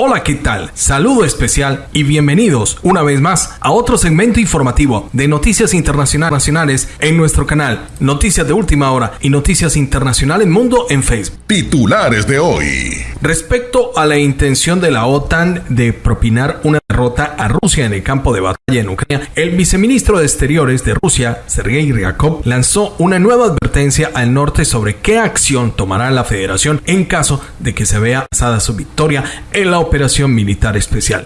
Hola, ¿qué tal? Saludo especial y bienvenidos una vez más a otro segmento informativo de noticias internacionales en nuestro canal Noticias de Última Hora y Noticias Internacionales Mundo en Facebook. Titulares de hoy. Respecto a la intención de la OTAN de propinar una derrota a Rusia en el campo de batalla en Ucrania, el viceministro de Exteriores de Rusia, Sergei Ryakov, lanzó una nueva advertencia al norte sobre qué acción tomará la federación en caso de que se vea pasada su victoria en la operación militar especial.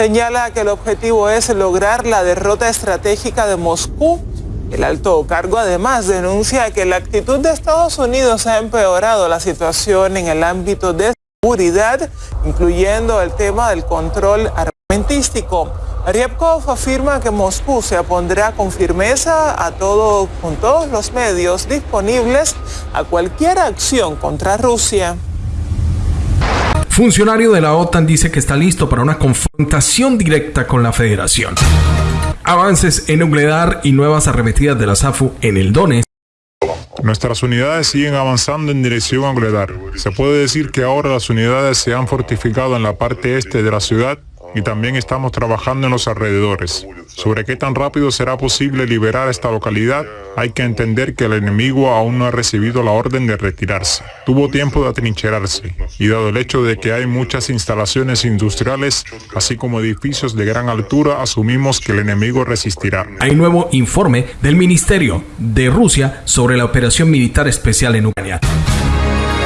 Señala que el objetivo es lograr la derrota estratégica de Moscú el alto cargo además denuncia que la actitud de Estados Unidos ha empeorado la situación en el ámbito de seguridad, incluyendo el tema del control armamentístico. Ryabkov afirma que Moscú se opondrá con firmeza a todo, con todos los medios disponibles a cualquier acción contra Rusia. Funcionario de la OTAN dice que está listo para una confrontación directa con la Federación. Avances en nuclear y nuevas arremetidas de la SAFU en el Donetsk Nuestras unidades siguen avanzando en dirección a Nuclear. Se puede decir que ahora las unidades se han fortificado en la parte este de la ciudad y también estamos trabajando en los alrededores. Sobre qué tan rápido será posible liberar esta localidad, hay que entender que el enemigo aún no ha recibido la orden de retirarse. Tuvo tiempo de atrincherarse y dado el hecho de que hay muchas instalaciones industriales, así como edificios de gran altura, asumimos que el enemigo resistirá. Hay nuevo informe del Ministerio de Rusia sobre la operación militar especial en Ucrania.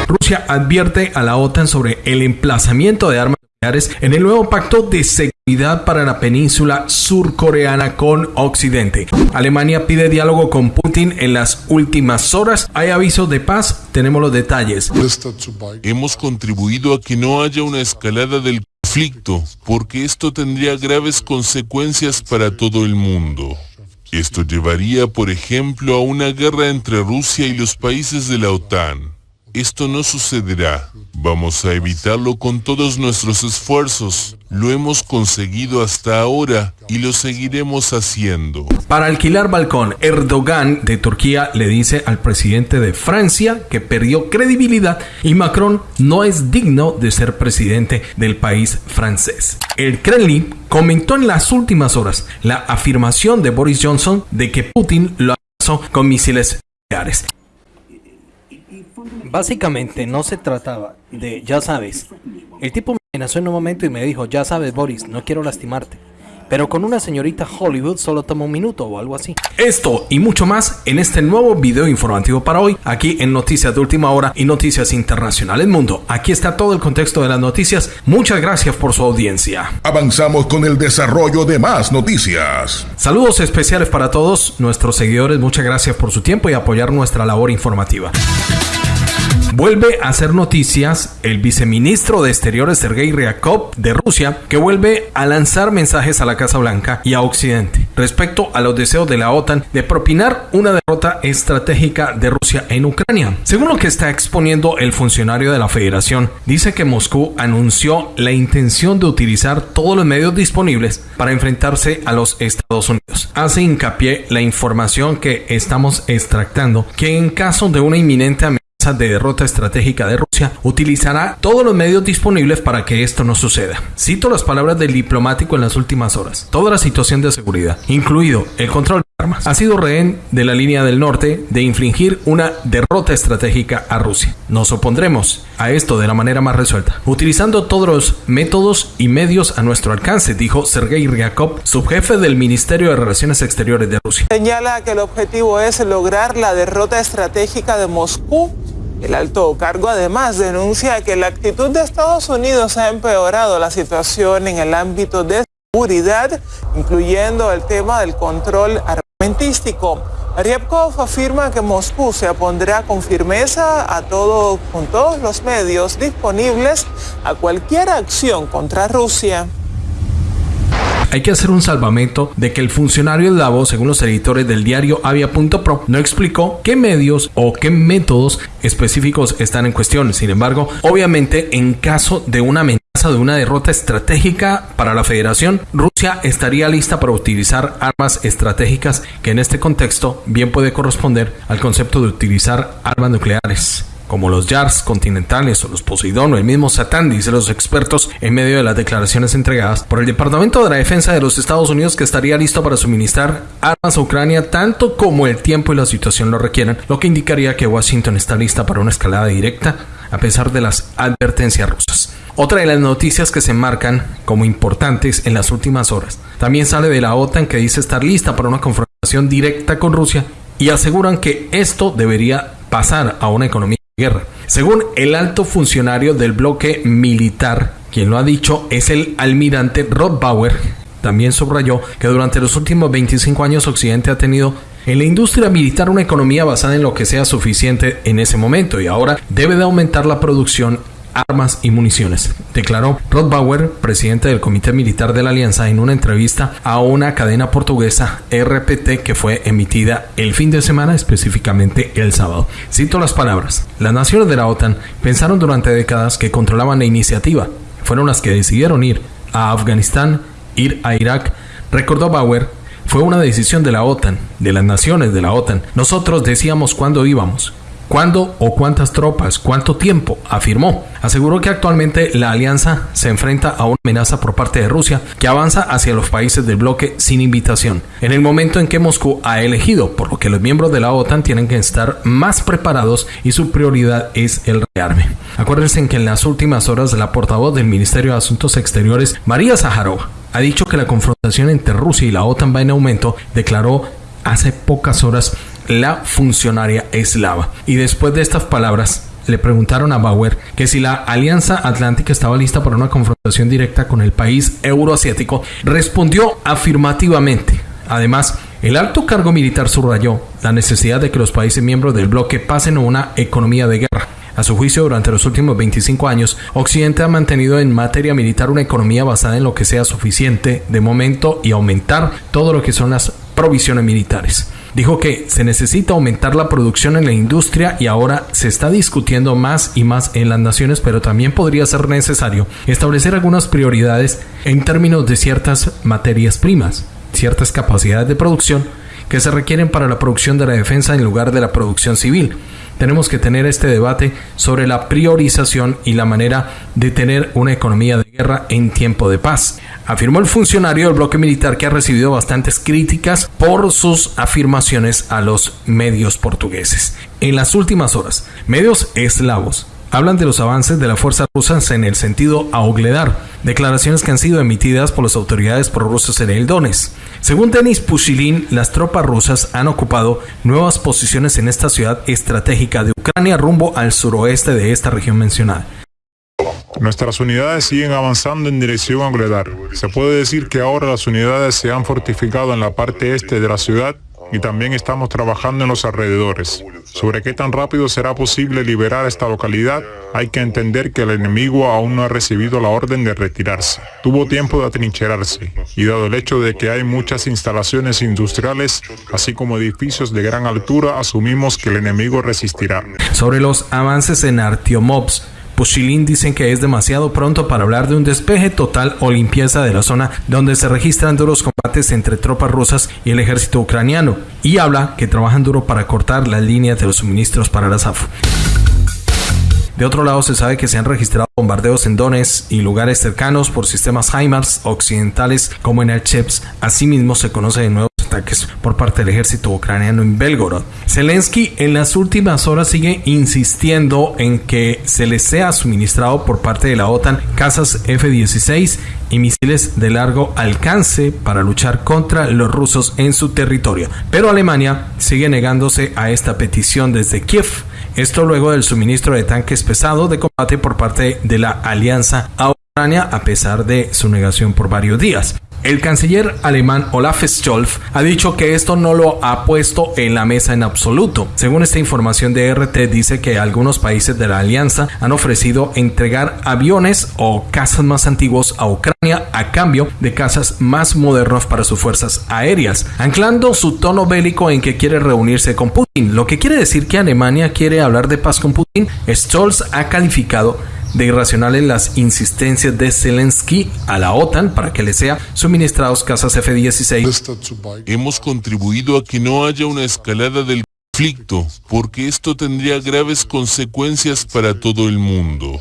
Rusia advierte a la OTAN sobre el emplazamiento de armas en el nuevo pacto de seguridad para la península surcoreana con Occidente. Alemania pide diálogo con Putin en las últimas horas. Hay aviso de paz, tenemos los detalles. Hemos contribuido a que no haya una escalada del conflicto, porque esto tendría graves consecuencias para todo el mundo. Esto llevaría, por ejemplo, a una guerra entre Rusia y los países de la OTAN. Esto no sucederá. Vamos a evitarlo con todos nuestros esfuerzos. Lo hemos conseguido hasta ahora y lo seguiremos haciendo. Para alquilar balcón, Erdogan de Turquía le dice al presidente de Francia que perdió credibilidad y Macron no es digno de ser presidente del país francés. El Kremlin comentó en las últimas horas la afirmación de Boris Johnson de que Putin lo amenazó con misiles nucleares. Básicamente no se trataba de, ya sabes, el tipo me amenazó en un momento y me dijo, ya sabes Boris, no quiero lastimarte. Pero con una señorita Hollywood solo toma un minuto o algo así. Esto y mucho más en este nuevo video informativo para hoy, aquí en Noticias de Última Hora y Noticias Internacionales Mundo. Aquí está todo el contexto de las noticias. Muchas gracias por su audiencia. Avanzamos con el desarrollo de más noticias. Saludos especiales para todos nuestros seguidores. Muchas gracias por su tiempo y apoyar nuestra labor informativa. Vuelve a hacer noticias el viceministro de Exteriores Sergei Ryakov de Rusia, que vuelve a lanzar mensajes a la Casa Blanca y a Occidente respecto a los deseos de la OTAN de propinar una derrota estratégica de Rusia en Ucrania. Según lo que está exponiendo el funcionario de la Federación, dice que Moscú anunció la intención de utilizar todos los medios disponibles para enfrentarse a los Estados Unidos. Hace hincapié la información que estamos extractando que en caso de una inminente amenaza de derrota estratégica de Rusia, utilizará todos los medios disponibles para que esto no suceda. Cito las palabras del diplomático en las últimas horas. Toda la situación de seguridad, incluido el control de armas, ha sido rehén de la línea del norte de infligir una derrota estratégica a Rusia. Nos opondremos a esto de la manera más resuelta, utilizando todos los métodos y medios a nuestro alcance, dijo Sergei Ryakov, subjefe del Ministerio de Relaciones Exteriores de Rusia. Señala que el objetivo es lograr la derrota estratégica de Moscú el alto cargo además denuncia que la actitud de Estados Unidos ha empeorado la situación en el ámbito de seguridad, incluyendo el tema del control armamentístico. Ryabkov afirma que Moscú se opondrá con firmeza a todo, con todos los medios disponibles a cualquier acción contra Rusia. Hay que hacer un salvamento de que el funcionario Davos, según los editores del diario Avia.pro, no explicó qué medios o qué métodos específicos están en cuestión. Sin embargo, obviamente, en caso de una amenaza de una derrota estratégica para la federación, Rusia estaría lista para utilizar armas estratégicas que en este contexto bien puede corresponder al concepto de utilizar armas nucleares como los Yars continentales o los Poseidón o el mismo Satán, dice los expertos, en medio de las declaraciones entregadas por el Departamento de la Defensa de los Estados Unidos que estaría listo para suministrar armas a Ucrania tanto como el tiempo y la situación lo requieran, lo que indicaría que Washington está lista para una escalada directa a pesar de las advertencias rusas. Otra de las noticias que se marcan como importantes en las últimas horas también sale de la OTAN que dice estar lista para una confrontación directa con Rusia y aseguran que esto debería pasar a una economía guerra. Según el alto funcionario del bloque militar, quien lo ha dicho es el almirante Rod Bauer, también subrayó que durante los últimos 25 años Occidente ha tenido en la industria militar una economía basada en lo que sea suficiente en ese momento y ahora debe de aumentar la producción armas y municiones, declaró Rod Bauer, presidente del Comité Militar de la Alianza, en una entrevista a una cadena portuguesa RPT que fue emitida el fin de semana, específicamente el sábado. Cito las palabras. Las naciones de la OTAN pensaron durante décadas que controlaban la iniciativa. Fueron las que decidieron ir a Afganistán, ir a Irak. Recordó Bauer, fue una decisión de la OTAN, de las naciones de la OTAN. Nosotros decíamos cuándo íbamos, ¿Cuándo o cuántas tropas? ¿Cuánto tiempo? afirmó. Aseguró que actualmente la alianza se enfrenta a una amenaza por parte de Rusia que avanza hacia los países del bloque sin invitación, en el momento en que Moscú ha elegido, por lo que los miembros de la OTAN tienen que estar más preparados y su prioridad es el rearme. Acuérdense que en las últimas horas la portavoz del Ministerio de Asuntos Exteriores, María Zaharova, ha dicho que la confrontación entre Rusia y la OTAN va en aumento, declaró hace pocas horas la funcionaria eslava. Y después de estas palabras, le preguntaron a Bauer que si la Alianza Atlántica estaba lista para una confrontación directa con el país euroasiático, respondió afirmativamente. Además, el alto cargo militar subrayó la necesidad de que los países miembros del bloque pasen a una economía de guerra. A su juicio, durante los últimos 25 años, Occidente ha mantenido en materia militar una economía basada en lo que sea suficiente de momento y aumentar todo lo que son las provisiones militares. Dijo que se necesita aumentar la producción en la industria y ahora se está discutiendo más y más en las naciones, pero también podría ser necesario establecer algunas prioridades en términos de ciertas materias primas, ciertas capacidades de producción que se requieren para la producción de la defensa en lugar de la producción civil tenemos que tener este debate sobre la priorización y la manera de tener una economía de guerra en tiempo de paz. Afirmó el funcionario del bloque militar que ha recibido bastantes críticas por sus afirmaciones a los medios portugueses. En las últimas horas, medios eslavos hablan de los avances de la fuerza rusa en el sentido Augledar, declaraciones que han sido emitidas por las autoridades prorrusas en el Donetsk. Según Denis Pushilin, las tropas rusas han ocupado nuevas posiciones en esta ciudad estratégica de Ucrania rumbo al suroeste de esta región mencionada. Nuestras unidades siguen avanzando en dirección a Augledar. Se puede decir que ahora las unidades se han fortificado en la parte este de la ciudad y también estamos trabajando en los alrededores. Sobre qué tan rápido será posible liberar esta localidad, hay que entender que el enemigo aún no ha recibido la orden de retirarse. Tuvo tiempo de atrincherarse y dado el hecho de que hay muchas instalaciones industriales, así como edificios de gran altura, asumimos que el enemigo resistirá. Sobre los avances en Artiomovs, Pushilin dicen que es demasiado pronto para hablar de un despeje total o limpieza de la zona donde se registran duros combates entre tropas rusas y el ejército ucraniano y habla que trabajan duro para cortar las líneas de los suministros para la SAF. De otro lado, se sabe que se han registrado bombardeos en Donetsk y lugares cercanos por sistemas HIMARS occidentales como en el CHEPS. Asimismo, se conoce de nuevo por parte del ejército ucraniano en Belgorod. Zelensky en las últimas horas sigue insistiendo en que se le sea suministrado por parte de la OTAN casas F-16 y misiles de largo alcance para luchar contra los rusos en su territorio. Pero Alemania sigue negándose a esta petición desde Kiev. Esto luego del suministro de tanques pesados de combate por parte de la alianza a Ucrania a pesar de su negación por varios días. El canciller alemán Olaf Scholz ha dicho que esto no lo ha puesto en la mesa en absoluto. Según esta información de RT, dice que algunos países de la alianza han ofrecido entregar aviones o casas más antiguos a Ucrania a cambio de casas más modernos para sus fuerzas aéreas, anclando su tono bélico en que quiere reunirse con Putin, lo que quiere decir que Alemania quiere hablar de paz con Putin. Scholz ha calificado de irracionales las insistencias de Zelensky a la OTAN para que le sea suministrados casas F-16. Hemos contribuido a que no haya una escalada del conflicto, porque esto tendría graves consecuencias para todo el mundo.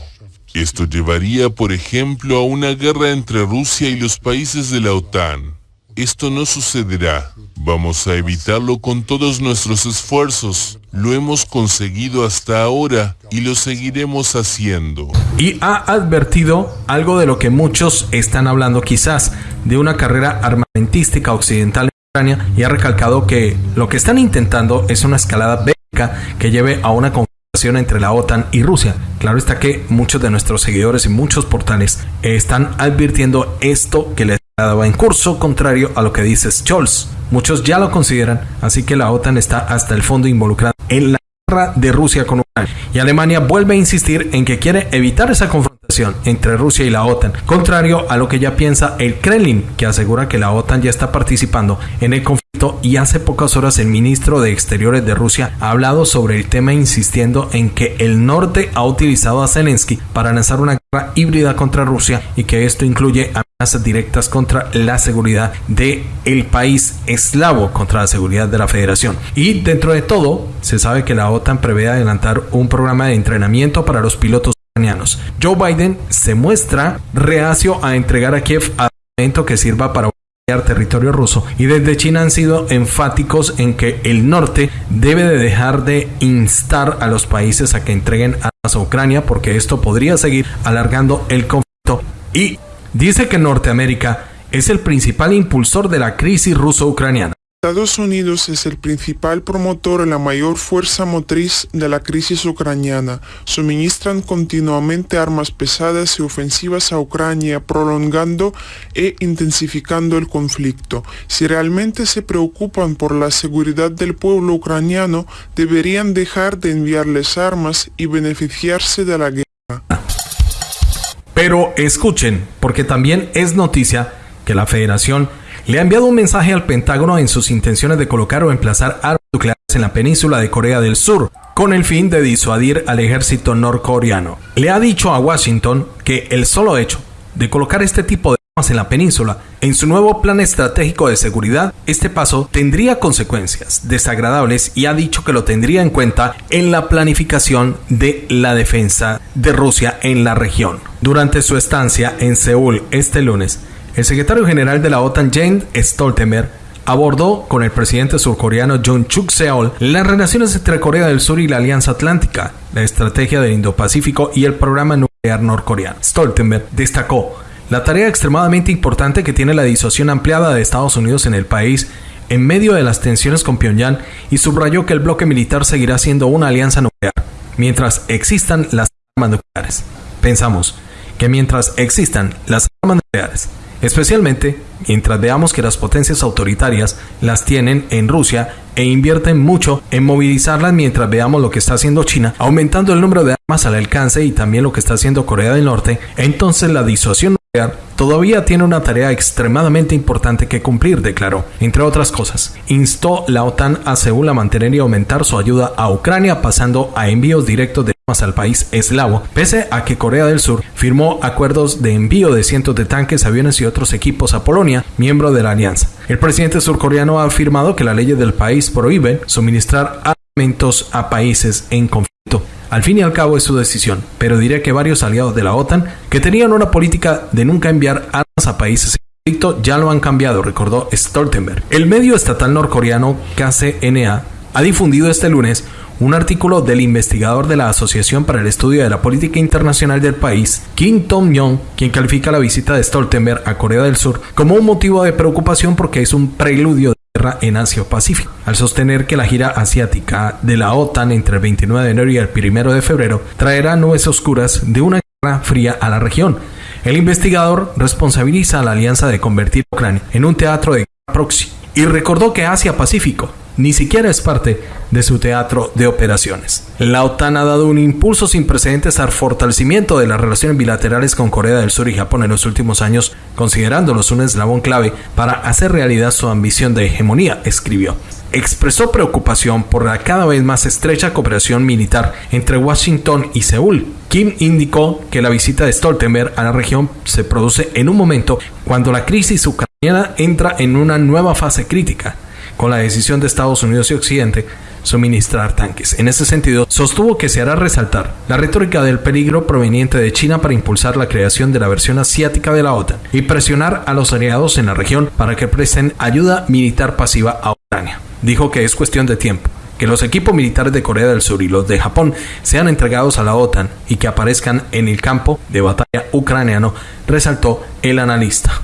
Esto llevaría, por ejemplo, a una guerra entre Rusia y los países de la OTAN. Esto no sucederá. Vamos a evitarlo con todos nuestros esfuerzos. Lo hemos conseguido hasta ahora y lo seguiremos haciendo. Y ha advertido algo de lo que muchos están hablando quizás, de una carrera armamentística occidental en Ucrania y ha recalcado que lo que están intentando es una escalada bélica que lleve a una confrontación entre la OTAN y Rusia. Claro está que muchos de nuestros seguidores y muchos portales están advirtiendo esto que les va en curso contrario a lo que dice Scholz. Muchos ya lo consideran, así que la OTAN está hasta el fondo involucrada en la guerra de Rusia con Ucrania. Y Alemania vuelve a insistir en que quiere evitar esa confrontación entre Rusia y la OTAN, contrario a lo que ya piensa el Kremlin, que asegura que la OTAN ya está participando en el conflicto y hace pocas horas el ministro de Exteriores de Rusia ha hablado sobre el tema insistiendo en que el norte ha utilizado a Zelensky para lanzar una guerra híbrida contra Rusia y que esto incluye directas contra la seguridad de el país eslavo contra la seguridad de la federación. Y dentro de todo se sabe que la OTAN prevé adelantar un programa de entrenamiento para los pilotos ucranianos. Joe Biden se muestra reacio a entregar a Kiev armamento que sirva para territorio ruso y desde China han sido enfáticos en que el norte debe de dejar de instar a los países a que entreguen armas a Ucrania porque esto podría seguir alargando el conflicto y dice que Norteamérica es el principal impulsor de la crisis ruso-ucraniana. Estados Unidos es el principal promotor y la mayor fuerza motriz de la crisis ucraniana. Suministran continuamente armas pesadas y ofensivas a Ucrania, prolongando e intensificando el conflicto. Si realmente se preocupan por la seguridad del pueblo ucraniano, deberían dejar de enviarles armas y beneficiarse de la guerra. Pero escuchen, porque también es noticia que la Federación le ha enviado un mensaje al Pentágono en sus intenciones de colocar o emplazar armas nucleares en la península de Corea del Sur, con el fin de disuadir al ejército norcoreano. Le ha dicho a Washington que el solo hecho de colocar este tipo de armas en la península en su nuevo plan estratégico de seguridad, este paso tendría consecuencias desagradables y ha dicho que lo tendría en cuenta en la planificación de la defensa de Rusia en la región. Durante su estancia en Seúl este lunes, el secretario general de la OTAN, Jane Stoltenberg, abordó con el presidente surcoreano Jun Chuk Seol las relaciones entre Corea del Sur y la Alianza Atlántica, la estrategia del Indo-Pacífico y el programa nuclear norcoreano. Stoltenberg destacó la tarea extremadamente importante que tiene la disuasión ampliada de Estados Unidos en el país en medio de las tensiones con Pyongyang y subrayó que el bloque militar seguirá siendo una alianza nuclear mientras existan las armas nucleares. Pensamos que mientras existan las armas nucleares, especialmente mientras veamos que las potencias autoritarias las tienen en Rusia e invierten mucho en movilizarlas mientras veamos lo que está haciendo China, aumentando el número de armas al alcance y también lo que está haciendo Corea del Norte, entonces la disuasión nuclear todavía tiene una tarea extremadamente importante que cumplir, declaró. Entre otras cosas, instó la OTAN a Seúl a mantener y aumentar su ayuda a Ucrania pasando a envíos directos de armas al país eslavo, pese a que Corea del Sur firmó acuerdos de envío de cientos de tanques, aviones y otros equipos a Polonia, miembro de la alianza. El presidente surcoreano ha afirmado que las leyes del país prohíben suministrar armamentos a países en conflicto. Al fin y al cabo es su decisión, pero diré que varios aliados de la OTAN que tenían una política de nunca enviar armas a países en conflicto ya lo han cambiado, recordó Stoltenberg. El medio estatal norcoreano KCNA ha difundido este lunes un artículo del investigador de la Asociación para el Estudio de la Política Internacional del país, Kim Tong-yong, quien califica la visita de Stoltenberg a Corea del Sur como un motivo de preocupación porque es un preludio en Asia-Pacífico, al sostener que la gira asiática de la OTAN entre el 29 de enero y el 1 de febrero traerá nubes oscuras de una guerra fría a la región. El investigador responsabiliza a la alianza de convertir a Ucrania en un teatro de guerra proxy y recordó que Asia-Pacífico ni siquiera es parte de su teatro de operaciones. La OTAN ha dado un impulso sin precedentes al fortalecimiento de las relaciones bilaterales con Corea del Sur y Japón en los últimos años, considerándolos un eslabón clave para hacer realidad su ambición de hegemonía, escribió. Expresó preocupación por la cada vez más estrecha cooperación militar entre Washington y Seúl. Kim indicó que la visita de Stoltenberg a la región se produce en un momento cuando la crisis ucraniana entra en una nueva fase crítica con la decisión de Estados Unidos y Occidente suministrar tanques. En ese sentido, sostuvo que se hará resaltar la retórica del peligro proveniente de China para impulsar la creación de la versión asiática de la OTAN y presionar a los aliados en la región para que presten ayuda militar pasiva a Ucrania. Dijo que es cuestión de tiempo que los equipos militares de Corea del Sur y los de Japón sean entregados a la OTAN y que aparezcan en el campo de batalla ucraniano, resaltó el analista.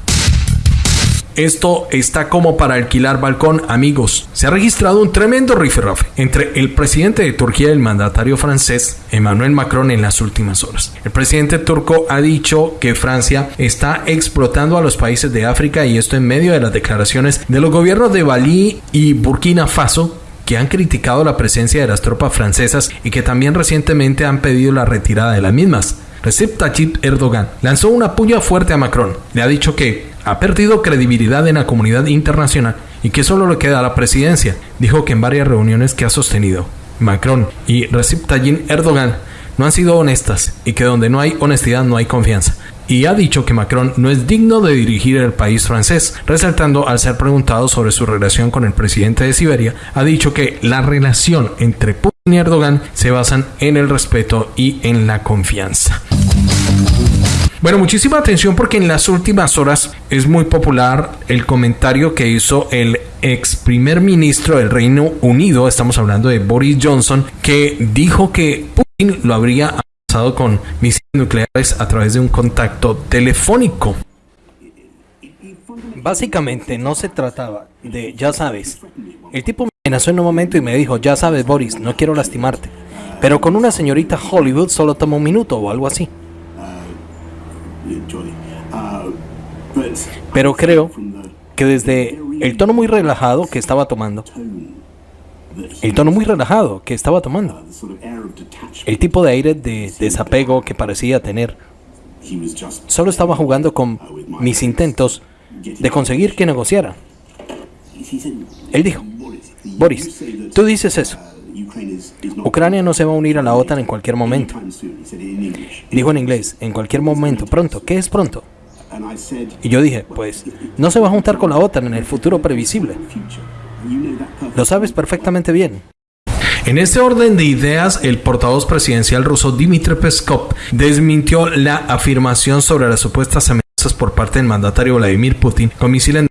Esto está como para alquilar balcón, amigos. Se ha registrado un tremendo rifirrafe entre el presidente de Turquía y el mandatario francés Emmanuel Macron en las últimas horas. El presidente turco ha dicho que Francia está explotando a los países de África y esto en medio de las declaraciones de los gobiernos de Bali y Burkina Faso que han criticado la presencia de las tropas francesas y que también recientemente han pedido la retirada de las mismas. Recep Tayyip Erdogan lanzó una puya fuerte a Macron. Le ha dicho que ha perdido credibilidad en la comunidad internacional y que solo le queda la presidencia. Dijo que en varias reuniones que ha sostenido Macron y Recep Tayyip Erdogan no han sido honestas y que donde no hay honestidad no hay confianza. Y ha dicho que Macron no es digno de dirigir el país francés, resaltando al ser preguntado sobre su relación con el presidente de Siberia, ha dicho que la relación entre Putin y Erdogan se basan en el respeto y en la confianza. Bueno, muchísima atención porque en las últimas horas es muy popular el comentario que hizo el ex primer ministro del Reino Unido, estamos hablando de Boris Johnson, que dijo que Putin lo habría amenazado con misiles nucleares a través de un contacto telefónico. Básicamente no se trataba de, ya sabes, el tipo me amenazó en un momento y me dijo, ya sabes Boris, no quiero lastimarte, pero con una señorita Hollywood solo toma un minuto o algo así. Pero creo que desde el tono muy relajado que estaba tomando, el tono muy relajado que estaba tomando, el tipo de aire de desapego que parecía tener, solo estaba jugando con mis intentos de conseguir que negociara. Él dijo, Boris, tú dices eso. Ucrania no se va a unir a la OTAN en cualquier momento. Dijo en inglés, en cualquier momento, pronto. ¿Qué es pronto? Y yo dije, pues, no se va a juntar con la OTAN en el futuro previsible. Lo sabes perfectamente bien. En este orden de ideas, el portavoz presidencial ruso Dmitry Peskov desmintió la afirmación sobre las supuestas amenazas por parte del mandatario Vladimir Putin con misiles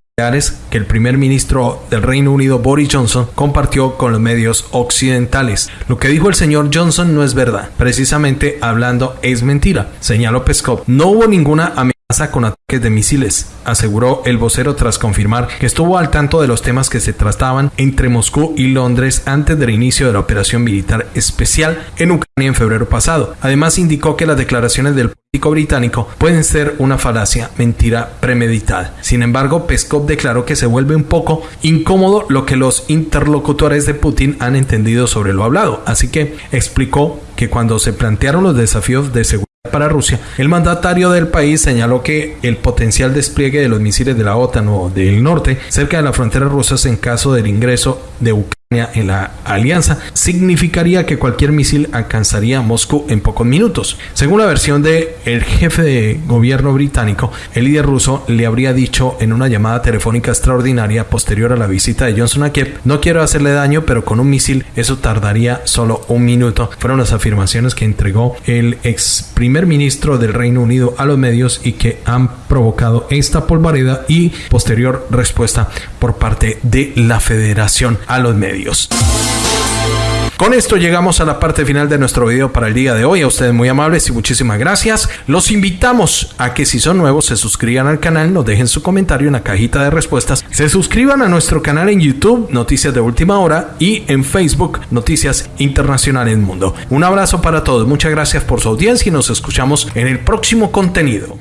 que el primer ministro del Reino Unido Boris Johnson compartió con los medios occidentales. Lo que dijo el señor Johnson no es verdad. Precisamente hablando es mentira, señaló Peskov. No hubo ninguna amenaza con ataques de misiles, aseguró el vocero tras confirmar que estuvo al tanto de los temas que se trataban entre Moscú y Londres antes del inicio de la operación militar especial en Ucrania en febrero pasado. Además indicó que las declaraciones del británico pueden ser una falacia, mentira premeditada. Sin embargo, Peskov declaró que se vuelve un poco incómodo lo que los interlocutores de Putin han entendido sobre lo hablado, así que explicó que cuando se plantearon los desafíos de seguridad para Rusia, el mandatario del país señaló que el potencial despliegue de los misiles de la OTAN o del norte cerca de la frontera rusa en caso del ingreso de Ucrania en la alianza significaría que cualquier misil alcanzaría Moscú en pocos minutos. Según la versión de el jefe de gobierno británico, el líder ruso le habría dicho en una llamada telefónica extraordinaria posterior a la visita de Johnson a Kiev, no quiero hacerle daño, pero con un misil eso tardaría solo un minuto. Fueron las afirmaciones que entregó el ex primer ministro del Reino Unido a los medios y que han provocado esta polvareda y posterior respuesta por parte de la federación a los Con esto llegamos a la parte final de nuestro video para el día de hoy. A ustedes muy amables y muchísimas gracias. Los invitamos a que si son nuevos se suscriban al canal, nos dejen su comentario en la cajita de respuestas, se suscriban a nuestro canal en YouTube, Noticias de Última Hora, y en Facebook, Noticias Internacionales Mundo. Un abrazo para todos, muchas gracias por su audiencia y nos escuchamos en el próximo contenido.